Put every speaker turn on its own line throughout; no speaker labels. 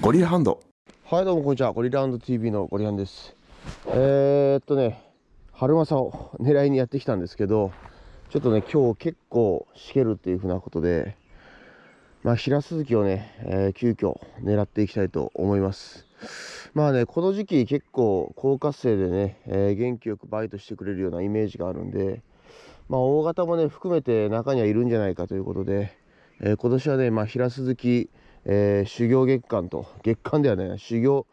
ゴリラハンド。
はいどうもこんにちは。ゴリラハンド TV のゴリハンです。えー、っとね春マサを狙いにやってきたんですけどちょっとね今日結構しけるっていうふうなことでまあ平鈴木をね、えー、急遽狙っていきたいと思います。まあねこの時期結構高活性でね、えー、元気よくバイトしてくれるようなイメージがあるんでまあ大型もね含めて中にはいるんじゃないかということで、えー、今年はねまあ平鈴木えー、修行月間と月間ではない修行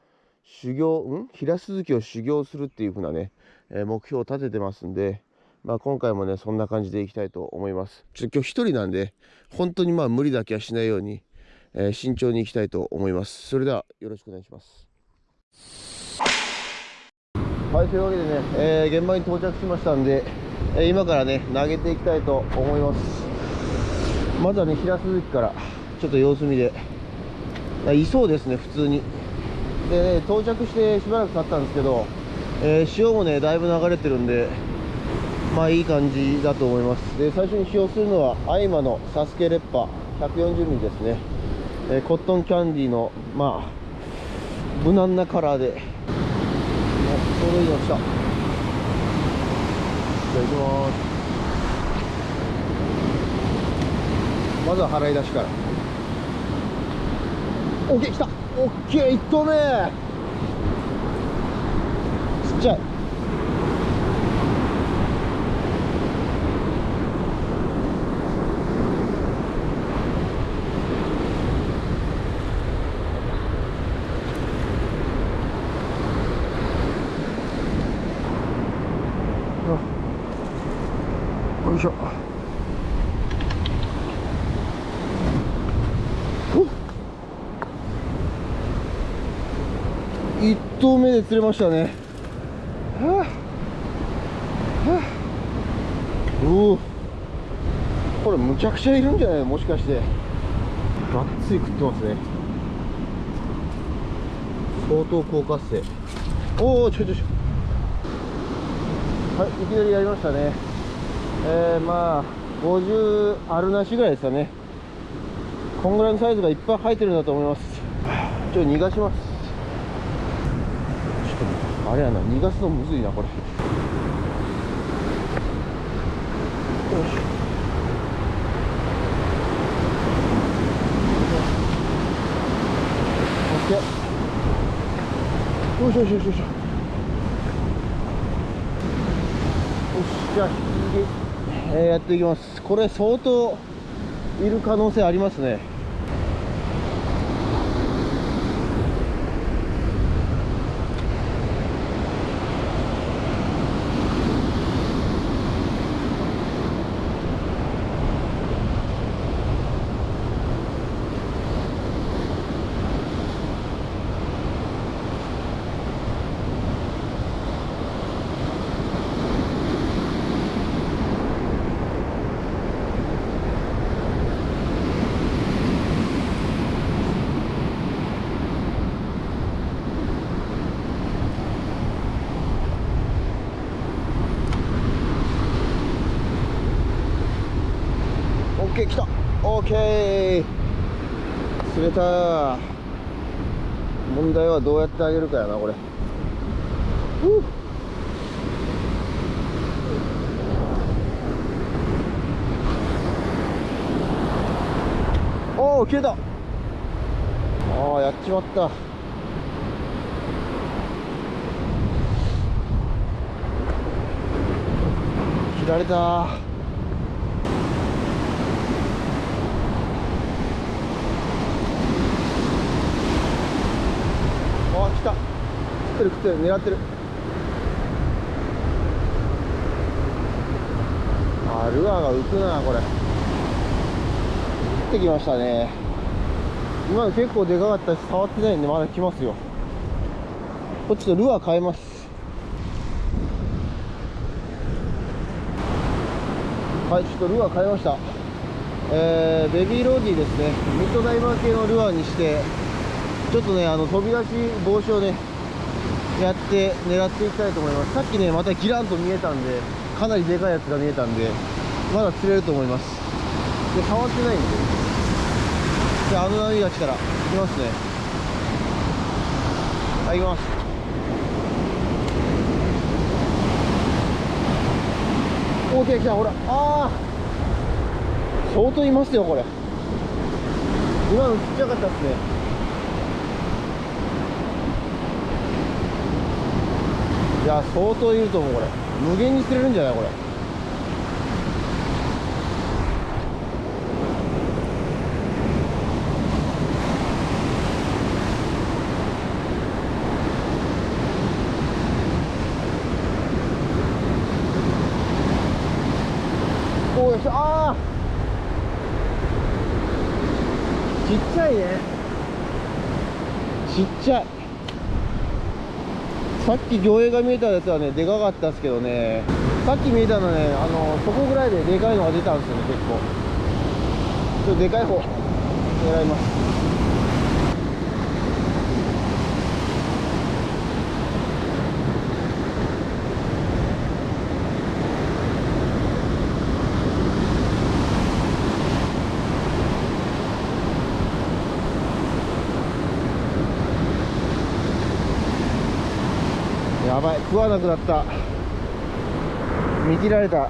修行ん？平鈴木を修行するっていう風なね、えー、目標を立ててますんで、まあ、今回もねそんな感じでいきたいと思います。ちょっと今日一人なんで本当にまあ無理だけはしないように、えー、慎重にいきたいと思います。それではよろしくお願いします。はいというわけでね、えー、現場に到着しましたんで、えー、今からね投げていきたいと思います。まずはね平鈴木からちょっと様子見でいそうですね普通に。で、ね、到着してしばらく経ったんですけど、えー、潮もねだいぶ流れてるんでまあいい感じだと思います。で最初に使用するのはアイマのサスケレッパ 140mm ですね、えー、コットンキャンディーのまあ無難なカラーで。ちょうどいいの来た。じゃあ行きます。まずは払い出しから。オッケー来た。オッケー1投目。ちっちゃい。で釣れましたね。はあ、はあ、おおこれむちゃくちゃいるんじゃないもしかして。がっつり食ってますね。相当高活性。おおちょちょちょはいいきなりやりましたね。えー、まあ50あるなしぐらいですかね。こんぐらいのサイズがいっぱい生えてるんだと思います。ちょっと逃がします。あれやな逃がすのむずいなこれ。よしよしよしよしよし。よしじゃあ引き、えー、やっていきます。これ相当いる可能性ありますねケー来たオーケー。釣れた。問題はどうやってあげるかやなこれ。おお消えた。ああやっちまった。切られた。ってる食ってる狙ってる。あルアーが浮くなこれ。降ってきましたね。今の結構でかかったし触ってないんでまだ来ますよ。こっちとルアー変えます。はいちょっとルアー変えました。えー、ベビーローディーですね。ミッドダイバー系のルアーにしてちょっとねあの飛び出し防止をねやって狙っていきたいと思います。さっきねまたギランと見えたんでかなりでかいやつが見えたんでまだ釣れると思います。で触ってないんで。じゃああの波が来たらきますね。はい行きます。お来た来たほら。ああ相当いますよこれ。今のちっちゃかったっすね。いや相当いると思うこれ。無限に釣れるんじゃないこれ。おいしああちっちゃいね。ちっちゃい。さっき魚影が見えたやつはねでかかったですけどね。さっき見えたのねあのそこぐらいででかいのが出たんですよね結構。ちょっとでかい方狙います。食わなくなった。見切られた。ち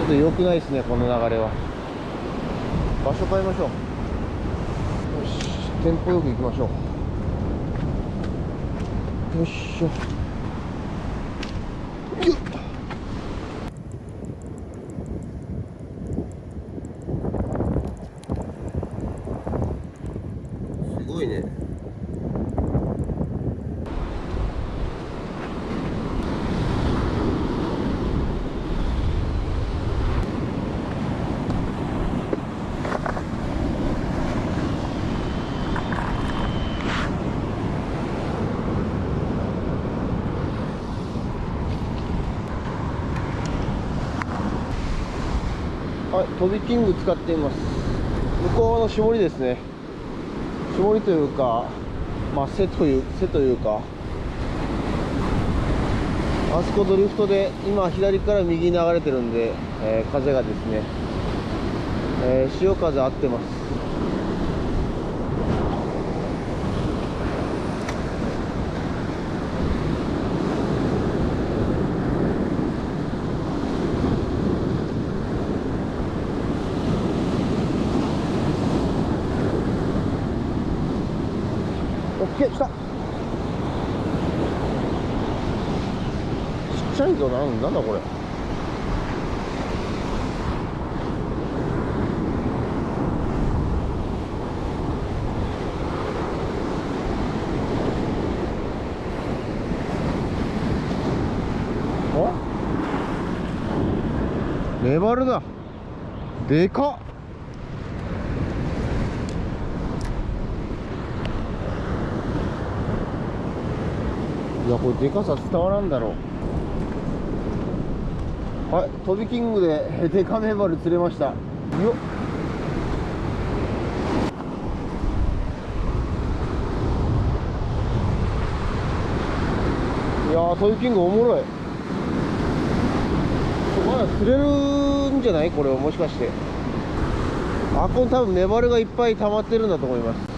ょっと良くないですねこの流れは。場所変えましょう。よし。テンポよく行きましょう。よいしょ。飛びキング使っています。向こうの絞りですね。絞りというかまあ背という背というかあそこドリフトで今左から右に流れてるんで、えー風がですね、えー潮風合ってます。オッケー来た。ちっちゃいぞなんなんだこれ。メバルだでかっ。やこれでかさ伝わらんだろう。はい飛びキングでデカメバル釣れました。よっ。いやー飛びキングおもろい。まだ釣れるんじゃない？これはもしかして。あこれ多分メバルがいっぱい溜まってるんだと思います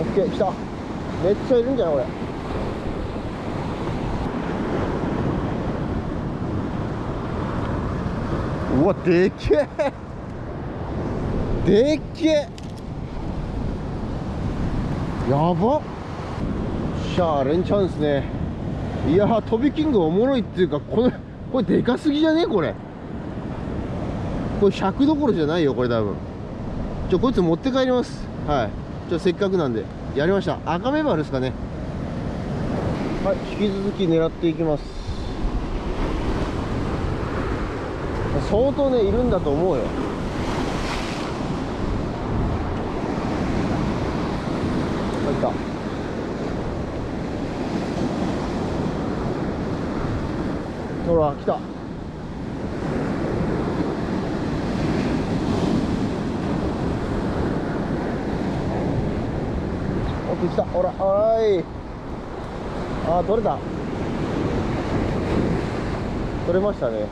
オッケー来ためっちゃいるんじゃないこれ。うわでっけえ。でっけえ。やば。しゃあ連チャンですね。いやー飛びキングおもろいっていうかこれこれでかすぎじゃねえこれ。これ100どころじゃないよこれ多分。ちょこいつ持って帰ります。はい。ちょせっかくなんで。やりました。赤メバルですかね。はい引き続き狙っていきます。相当ねいるんだと思うよ。入った。ほら来た。奥来た。ほらおい。あー取れた。取れましたね。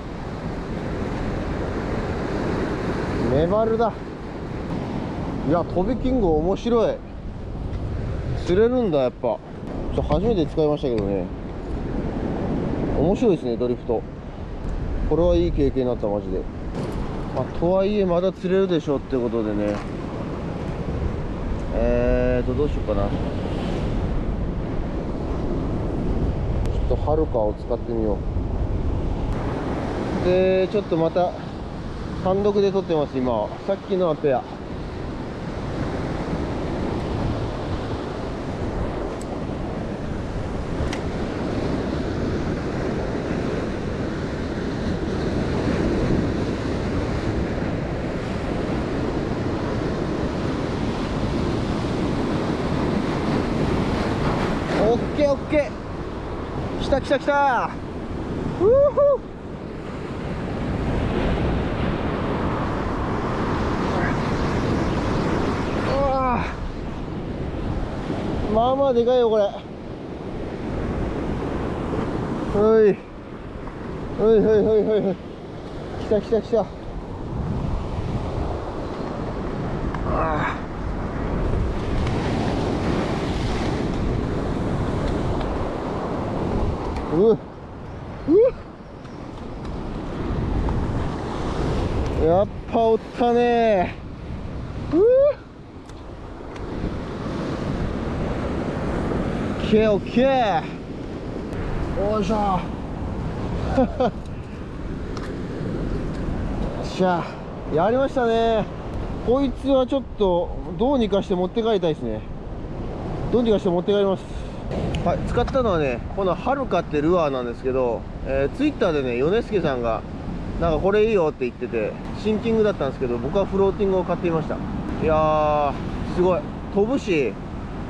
メバルだ。いや飛びキング面白い。釣れるんだやっぱ。ちょ初めて使いましたけどね。面白いですねドリフト。これはいい経験になったマジで。まあ、とはいえまだ釣れるでしょうってことでね。えーとどうしようかな。ちょっとはるかを使ってみよう。でちょっとまた単独で撮ってます今。さっきのはペアオッケーオッケー来た来た。うーふー。まあまあでかいよこれ。おい。おいおいおいおい。おい来た来た来た。あー。ううやっぱおったね。うっオッケーオッケー。おいしょ。よ っしゃやりましたね。こいつはちょっとどうにかして持って帰りたいですね。どうにかして持って帰ります。はい、使ったのはね、このはるかってルアーなんですけど、えー、ツイッターでね、米助さんが、なんかこれいいよって言ってて、シンキングだったんですけど、僕はフローティングを買っていました。いやー、すごい。飛ぶし、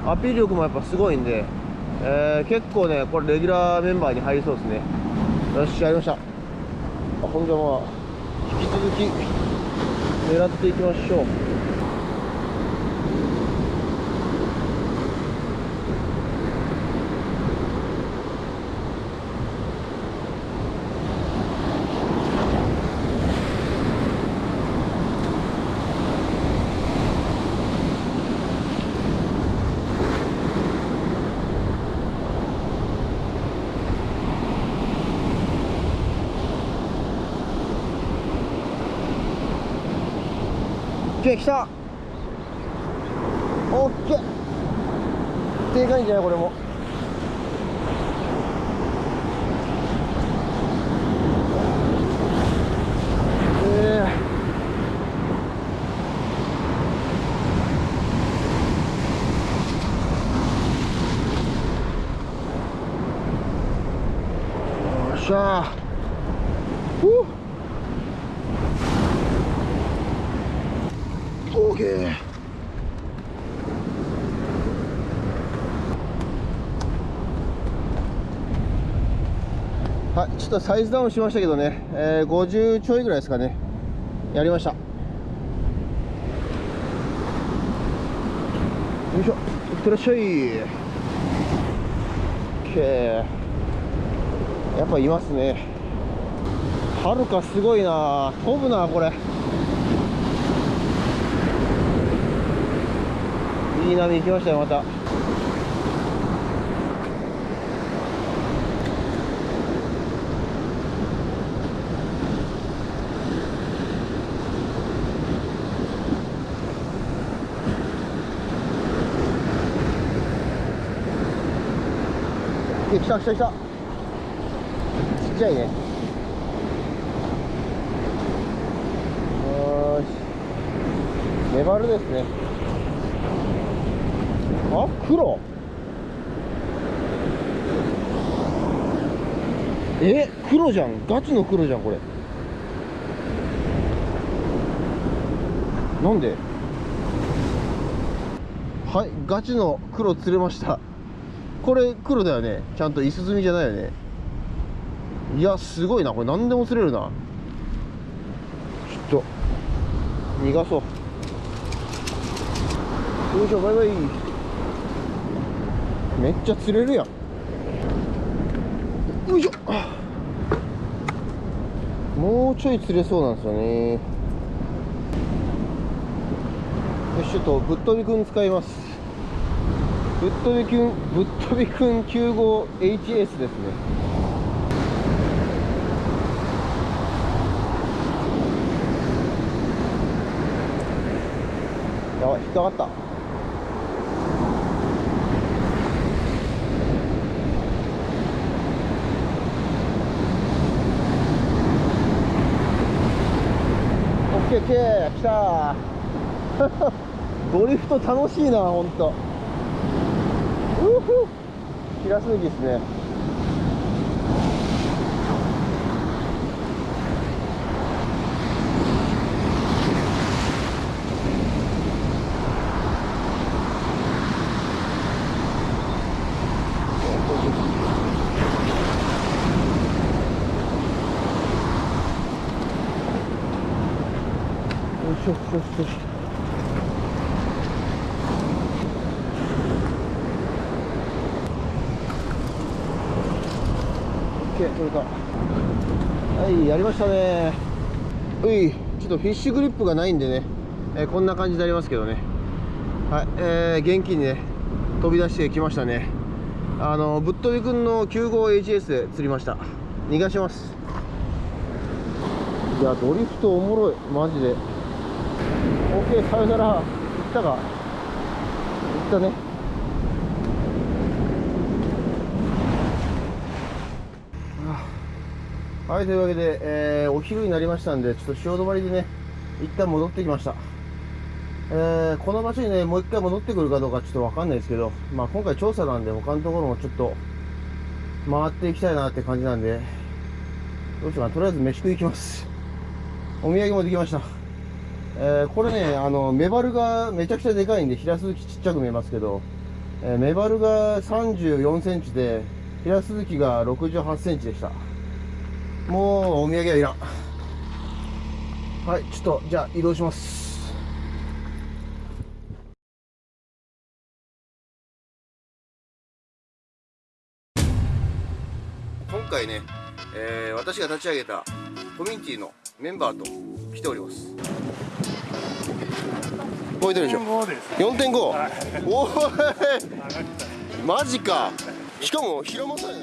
アピール力もやっぱすごいんで、えー、結構ね、これレギュラーメンバーに入りそうですね。よし、やりました。あほんじゃまあ、引き続き、狙っていきましょう。ケー来た。オッケーでかいんじゃないこれも。ええよっしゃふうオーケーはいちょっとサイズダウンしましたけどね、えー、50ちょいぐらいですかね。やりました。よいしょ。いってらっしゃい。OK やっぱいますね。はるかすごいな。飛ぶなこれ。いい波行きましたよまた。来た来た来た。ちっちゃいね。よし。メバルですね。あ黒。え黒じゃん。ガチの黒じゃんこれ。なんで？はいガチの黒釣れました。これ黒だよね。ちゃんとイスズミじゃないよね。いやすごいな。これ何でも釣れるな。ちょっと。逃がそう。よいしょバイバイ。めっちゃ釣れるやん。よいしょ。もうちょい釣れそうなんですよね。よしちょっとぶっ飛びくん使います。ぶっ飛びくんぶっ飛びくん 95HS ですね。やばい引っかかった。オッケーオッケー来たー。ドリフト楽しいなほんと。うふ平すぎですね。よしよしよしッケー取れたはいやりましたね。ういちょっとフィッシュグリップがないんでね、えーこんな感じになりますけどね。はいえー、元気にね飛び出してきましたね。あのぶっ飛びくんの 95HS で釣りました。逃がします。いやドリフトおもろい。マジで。OK さよなら。行ったか。行ったね。はいというわけで、えーお昼になりましたんでちょっと潮止まりでね一旦戻ってきました。えーこの場所にねもう一回戻ってくるかどうかちょっとわかんないですけどまあ今回調査なんで他のところもちょっと回っていきたいなって感じなんでどうしようかな。とりあえず飯食い行きます。お土産もできました。えーこれね、あの、メバルがめちゃくちゃでかいんで、平鈴木ちっちゃく見えますけど、えーメバルが34センチで、平鈴木が68センチでした。もう、お土産はいらん。はい、ちょっと、じゃあ移動します。今回ね、えー私が立ち上げたコミュニティのメンバーと来ております。覚えてるでしょ
4.5です。
4.5、
はい
おい
上がった
マジかしかも平間さんや